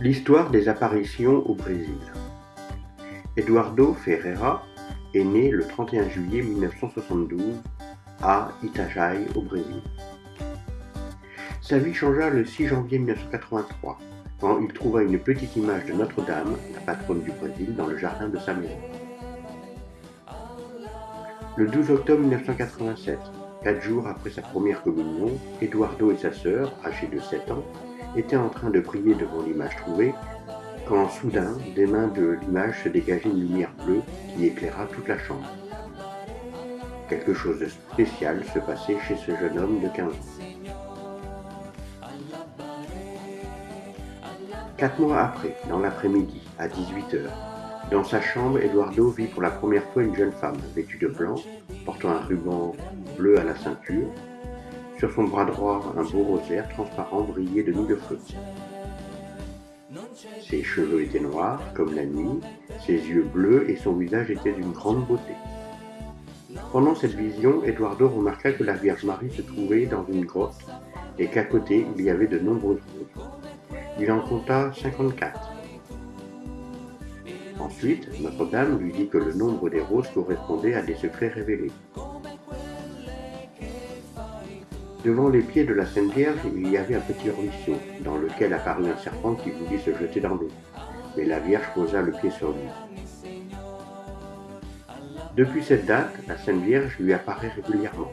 L'histoire des apparitions au Brésil. Eduardo Ferreira est né le 31 juillet 1972 à Itajaí, au Brésil. Sa vie changea le 6 janvier 1983 quand il trouva une petite image de Notre-Dame, la patronne du Brésil, dans le jardin de sa maison. Le 12 octobre 1987, quatre jours après sa première communion, Eduardo et sa sœur, âgés de 7 ans, était en train de prier devant l'image trouvée, quand soudain, des mains de l'image se dégageait une lumière bleue qui éclaira toute la chambre. Quelque chose de spécial se passait chez ce jeune homme de 15 ans. Quatre mois après, dans l'après-midi, à 18h, dans sa chambre, Eduardo vit pour la première fois une jeune femme vêtue de blanc, portant un ruban bleu à la ceinture, sur son bras droit, un beau rosaire transparent brillait de mille feux. Ses cheveux étaient noirs, comme la nuit, ses yeux bleus et son visage était d'une grande beauté. Pendant cette vision, Eduardo remarqua que la Vierge Marie se trouvait dans une grotte et qu'à côté, il y avait de nombreuses roses. Il en compta 54. Ensuite, Notre-Dame lui dit que le nombre des roses correspondait à des secrets révélés. Devant les pieds de la Sainte Vierge, il y avait un petit ruisseau, dans lequel apparut un serpent qui voulut se jeter dans l'eau. Mais la Vierge posa le pied sur lui. Depuis cette date, la Sainte Vierge lui apparaît régulièrement.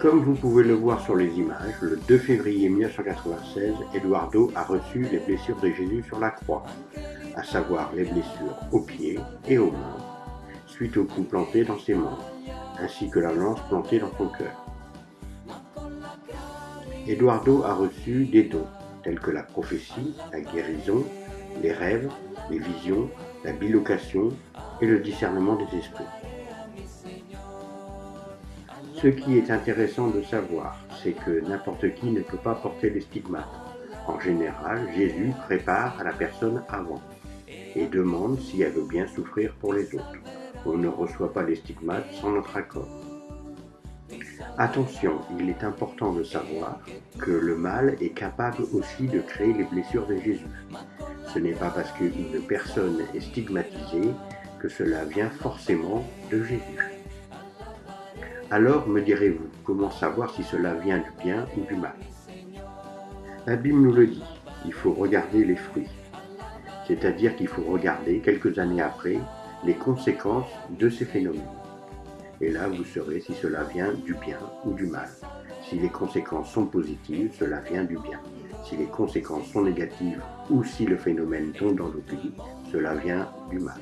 Comme vous pouvez le voir sur les images, le 2 février 1996, Eduardo a reçu les blessures de Jésus sur la croix, à savoir les blessures aux pieds et aux mains, suite au coup planté dans ses membres ainsi que la lance plantée dans son cœur. Eduardo a reçu des dons, tels que la prophétie, la guérison, les rêves, les visions, la bilocation et le discernement des esprits. Ce qui est intéressant de savoir, c'est que n'importe qui ne peut pas porter les stigmates. En général, Jésus prépare à la personne avant et demande si elle veut bien souffrir pour les autres on ne reçoit pas les stigmates sans notre accord. Attention, il est important de savoir que le mal est capable aussi de créer les blessures de Jésus. Ce n'est pas parce qu'une personne est stigmatisée que cela vient forcément de Jésus. Alors, me direz-vous, comment savoir si cela vient du bien ou du mal? La Bible nous le dit, il faut regarder les fruits. C'est-à-dire qu'il faut regarder, quelques années après, les conséquences de ces phénomènes. Et là, vous saurez si cela vient du bien ou du mal. Si les conséquences sont positives, cela vient du bien. Si les conséquences sont négatives ou si le phénomène tombe dans l'oubli, cela vient du mal.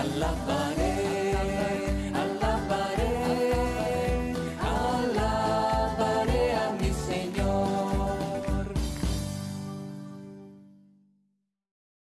I love